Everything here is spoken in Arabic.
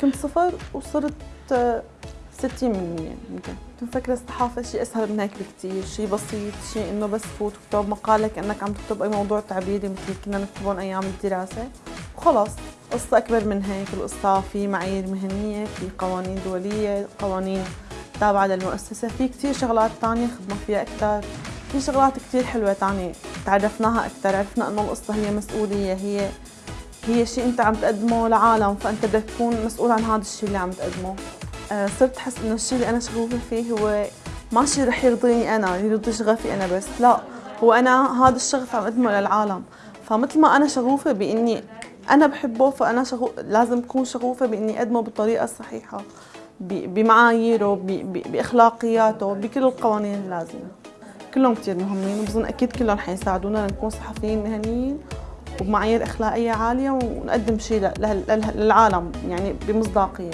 كنت صفر وصرت 60% يمكن. كنت مفكرة الصحافة شيء أسهل من هيك بكتير. شيء بسيط شيء إنه بس تفوت وتكتب مقالة كأنك عم تكتب أي موضوع تعبيري مثل كنا نكتبهم أيام الدراسة. وخلص قصة أكبر من هيك. القصة في معايير مهنية في قوانين دولية قوانين تابعة للمؤسسة. في كتير شغلات تانية خدنا فيها أكثر في شغلات كتير حلوة تانية تعرفناها أكثر عرفنا إنه القصة هي مسؤولية هي هي شيء أنت عم تقدمه لعالم فأنت بدك تكون مسؤول عن هذا الشيء اللي عم تقدمه. آه، صرت أحس إنه الشيء اللي أنا شغوفة فيه هو ما شيء رح يرضيني أنا يرضي شغفي أنا بس لا. هو أنا هذا الشغف عم أقدمه للعالم. فمثل ما أنا شغوفة بإني أنا بحبه فأنا شغو... لازم أكون شغوفة بإني أقدمه بالطريقة الصحيحة بمعاييره بأخلاقياته بكل القوانين اللازمة. كلهم كثير مهمين وبظن أكيد كلهم حيساعدونا لنكون صحفيين مهنيين. وبمعايير أخلاقية عالية ونقدم شيء للعالم يعني بمصداقية.